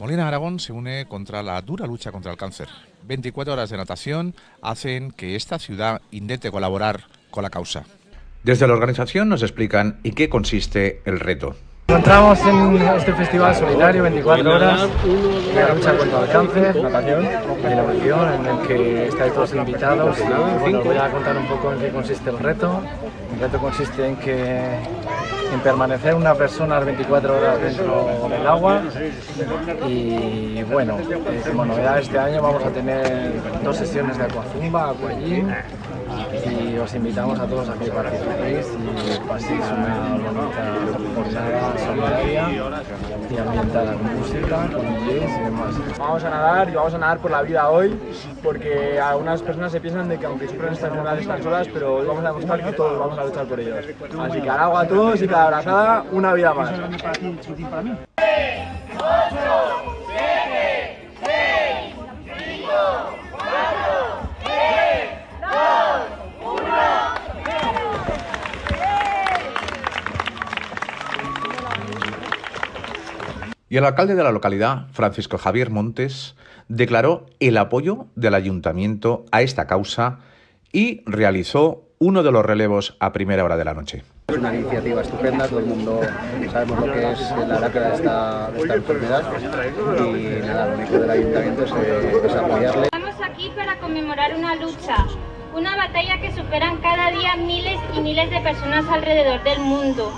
Molina Aragón se une contra la dura lucha contra el cáncer. 24 horas de natación hacen que esta ciudad intente colaborar con la causa. Desde la organización nos explican en qué consiste el reto. Encontramos en este festival solidario 24 horas de la lucha contra el cáncer, natación y innovación, en el que estáis todos invitados. Y, bueno, voy a contar un poco en qué consiste el reto. El reto consiste en que en permanecer una persona 24 horas dentro del agua. Y bueno, eh, como novedad este año vamos a tener dos sesiones de aquazumba, aquagym y os invitamos a todos a que participéis y paséis una bonita jornada y ambientada con música, con DJs y demás. Vamos a nadar y vamos a nadar por la vida hoy porque algunas personas se piensan de que aunque sufren estas enfermedades están solas, pero hoy vamos a demostrar que todos vamos a luchar por ellos. Así que al agua a todos y cada abrazada una vida más. Y el alcalde de la localidad, Francisco Javier Montes, declaró el apoyo del ayuntamiento a esta causa y realizó uno de los relevos a primera hora de la noche. Es una iniciativa estupenda, todo el mundo sabemos lo que es la lacra de esta, de esta enfermedad y nada, lo único del ayuntamiento es, es apoyarle. Estamos aquí para conmemorar una lucha, una batalla que superan cada día miles y miles de personas alrededor del mundo.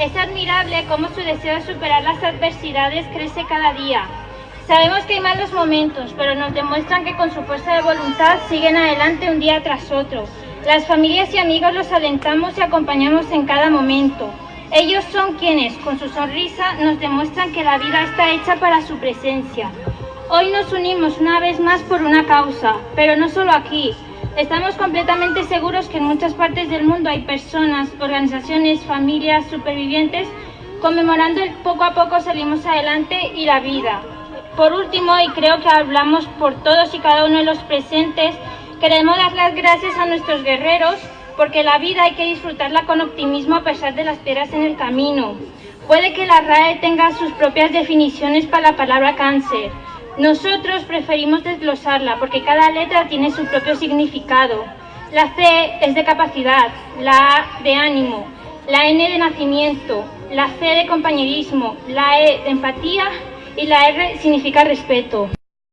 Es admirable cómo su deseo de superar las adversidades crece cada día. Sabemos que hay malos momentos, pero nos demuestran que con su fuerza de voluntad siguen adelante un día tras otro. Las familias y amigos los alentamos y acompañamos en cada momento. Ellos son quienes, con su sonrisa, nos demuestran que la vida está hecha para su presencia. Hoy nos unimos una vez más por una causa, pero no solo aquí. Estamos completamente seguros que en muchas partes del mundo hay personas, organizaciones, familias, supervivientes, conmemorando el poco a poco salimos adelante y la vida. Por último, y creo que hablamos por todos y cada uno de los presentes, queremos dar las gracias a nuestros guerreros porque la vida hay que disfrutarla con optimismo a pesar de las piedras en el camino. Puede que la RAE tenga sus propias definiciones para la palabra cáncer. Nosotros preferimos desglosarla porque cada letra tiene su propio significado. La C es de capacidad, la A de ánimo, la N de nacimiento, la C de compañerismo, la E de empatía y la R significa respeto.